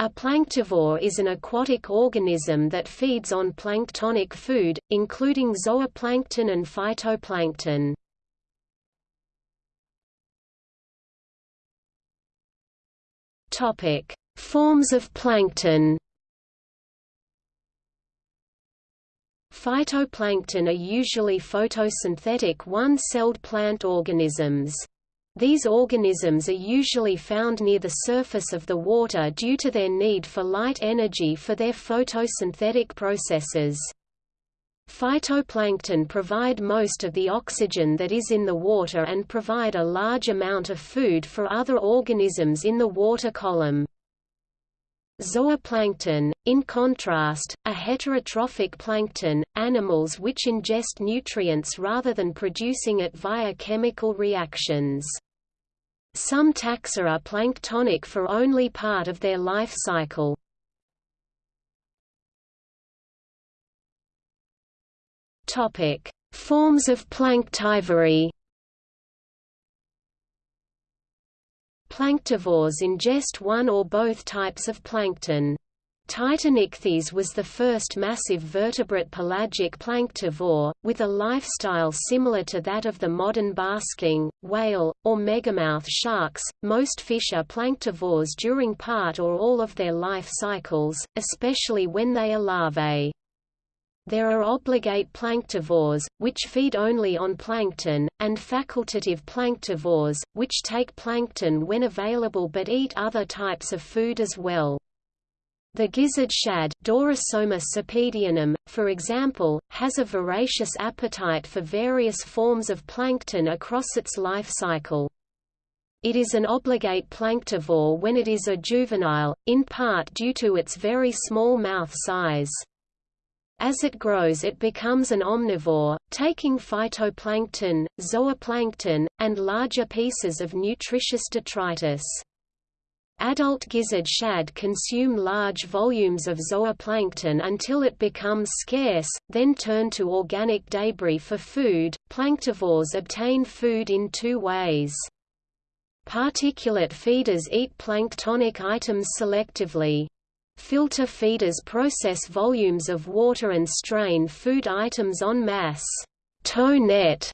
A planktivore is an aquatic organism that feeds on planktonic food, including zooplankton and phytoplankton. Topic: Forms of plankton. Phytoplankton are usually photosynthetic one-celled plant organisms. These organisms are usually found near the surface of the water due to their need for light energy for their photosynthetic processes. Phytoplankton provide most of the oxygen that is in the water and provide a large amount of food for other organisms in the water column. Zooplankton, in contrast, are heterotrophic plankton, animals which ingest nutrients rather than producing it via chemical reactions. Some taxa are planktonic for only part of their life cycle. Topic: Forms of planktivory Planktivores ingest one or both types of plankton. Titanichthys was the first massive vertebrate pelagic planktivore, with a lifestyle similar to that of the modern basking, whale, or megamouth sharks. Most fish are planktivores during part or all of their life cycles, especially when they are larvae. There are obligate planktivores, which feed only on plankton, and facultative planktivores, which take plankton when available but eat other types of food as well. The gizzard shad Dorosoma cepedianum, for example, has a voracious appetite for various forms of plankton across its life cycle. It is an obligate planktivore when it is a juvenile, in part due to its very small mouth size. As it grows it becomes an omnivore, taking phytoplankton, zooplankton, and larger pieces of nutritious detritus. Adult gizzard shad consume large volumes of zooplankton until it becomes scarce, then turn to organic debris for food. Planktivores obtain food in two ways. Particulate feeders eat planktonic items selectively. Filter feeders process volumes of water and strain food items en masse. Tow net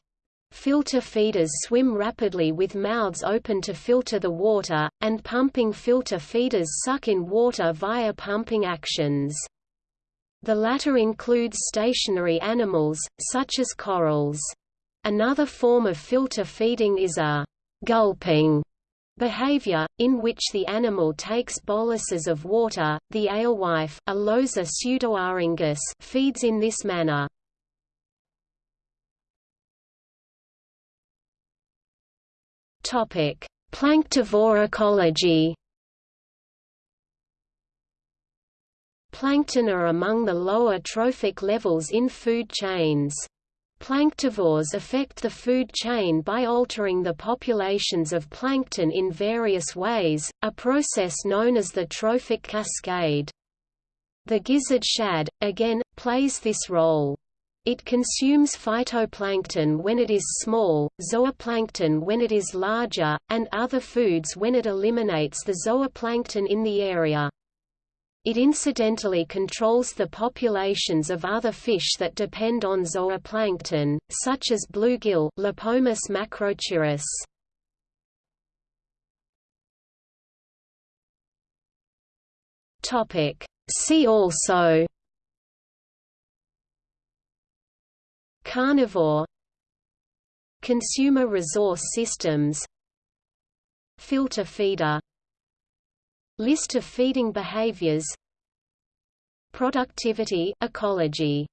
Filter feeders swim rapidly with mouths open to filter the water, and pumping filter feeders suck in water via pumping actions. The latter includes stationary animals, such as corals. Another form of filter feeding is a gulping Behavior, in which the animal takes boluses of water, the alewife Alosa feeds in this manner. Topic: Planktivore ecology. Plankton are among the lower trophic levels in food chains. Planktivores affect the food chain by altering the populations of plankton in various ways, a process known as the trophic cascade. The gizzard shad, again, plays this role. It consumes phytoplankton when it is small, zooplankton when it is larger, and other foods when it eliminates the zooplankton in the area. It incidentally controls the populations of other fish that depend on zooplankton, such as bluegill Lepomis macrochirus. Topic. See also Carnivore Consumer resource systems Filter feeder List of feeding behaviors Productivity ecology